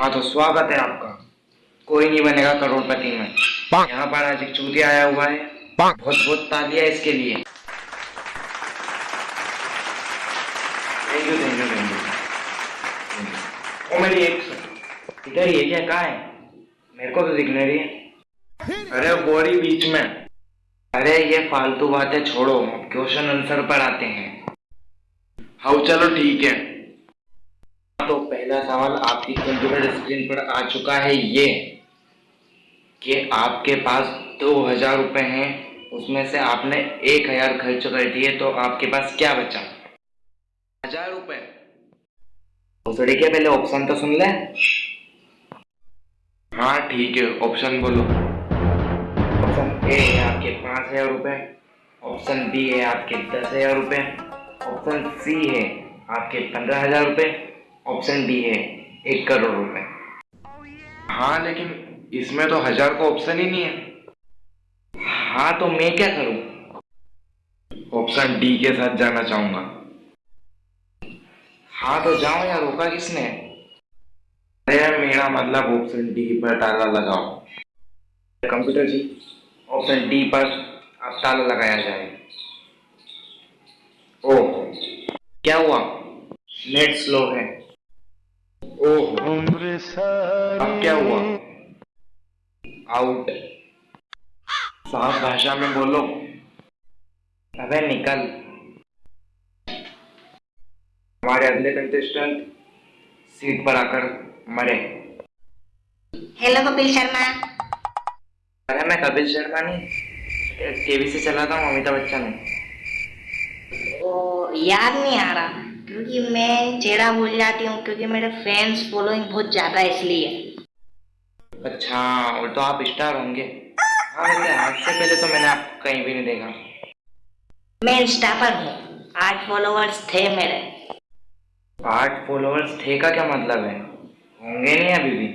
हाँ तो स्वागत है आपका। कोई नहीं बनेगा करोड़पति में। यहाँ पर आज एक चूतिया आया हुआ है। बहुत बहुत तालियाँ इसके लिए। Thank you thank you thank you ओ मेरी एक इधर ये क्या? कहाँ है? मेरे को तो दिख नहीं रही है। अरे बोरी बीच में। अरे ये फालतू बातें छोड़ो। क्वेश्चन आंसर पर आते हैं। हाउ चलो ठीक है। तो पहला सवाल आपकी कंप्यूटर स्क्रीन पर आ चुका है ये, कि आपके पास दो हज़ार रुपए हैं, उसमें से आपने एक हज़ार खर्च कर दिए तो आपके पास क्या बचा? हज़ार रुपए। उसड़ी के पहले ऑप्शन तो सुन ले। हाँ ठीक है ऑप्शन बोलो। ऑप्शन ए है आपके पाँच हज़ार रुपए ऑप्शन बी है आपके दस हज़ार रुपए ऑप्शन सी है आपके पंद्रह हज़ार रुपए ऑप्शन डी है, एक करोड़ रुपए। हाँ लेकिन इसमें तो हज़ार का ऑप्शन ही नहीं है। हाँ तो मैं क्या करूँ? ऑप्शन डी के साथ जाना चाहूँगा। हाँ तो जाओ यार, रोका किसने? अरे मेरा मतलब ऑप्शन डी पर ताला लगाओ। कंप्यूटर जी, ऑप्शन डी पर अब ताला लगाया जाए। ओह, क्या हुआ? नेट स्लो है। ओह अब क्या हुआ? आउट साफ़ भाषा में बोलो। अबे निकल। हमारे अगले कंटेस्टेंट सीट पर आकर मरे। हेलो कपिल शर्मा। अरे मैं कपिल शर्मा नहीं टीवी से चलाता हूँ अमिताभ बच्चन हूँ ओ याद नहीं आ रहा। क्योंकि मैं चेहरा भूल जाती हूँ क्योंकि मेरे फैंस फॉलोइंग बहुत ज़्यादा है इसलिए। अच्छा और तो आप स्टार होंगे। हाँ वैसे आज से पहले तो मैंने आपको कहीं भी नहीं देखा। मैं इंस्टा पर हूँ। आठ फॉलोअर्स थे मेरे। आठ फॉलोअर्स थे का क्या मतलब है? होंगे नहीं अभी भी।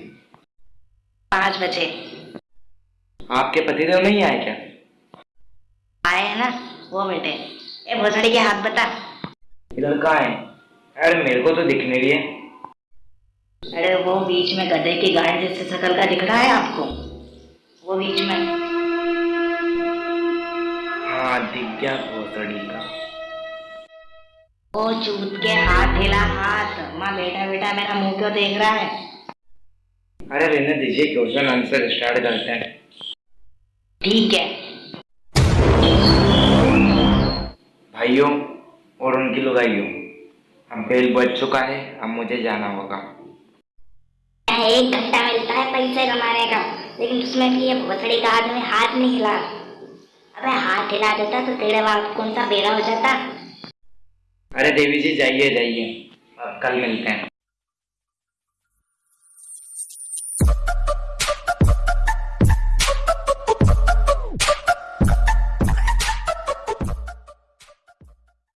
पाँच बजे। आपके पतिदेव नहीं आए क्या? आए हैं ना वो बेटे ए भोसड़ी के हाथ बता। इधर कहाँ है? अरे मेरे को तो दिखने नहीं रही है अरे वो बीच में गधे की गाड़ी जैसे शकल का दिख रहा है आपको। वो बीच में। हाँ दिख गया भोसड़ी का। वो चूत के हाथ हिला हाथ। माँ बेटा बेटा मेरा मुँह क्यों देख रहा है? अरे रहने दीजिए क्वेश्चन आंसर स्टार्ट करते हैं। ठीक है। भाइयों और उनकी लुगाई हूँ अब बेल बज चुका है अब मुझे जाना होगा। एक घंटा मिलता है पैसे कमाने का लेकिन उसमें भी ये भोसड़ी का आदमी हाथ नहीं हिला। अबे हाथ हिला देता तो तेरे बाप कौन सा बेरा हो जाता? अरे देवी जी जाइए जाइए। अब कल मिलते हैं।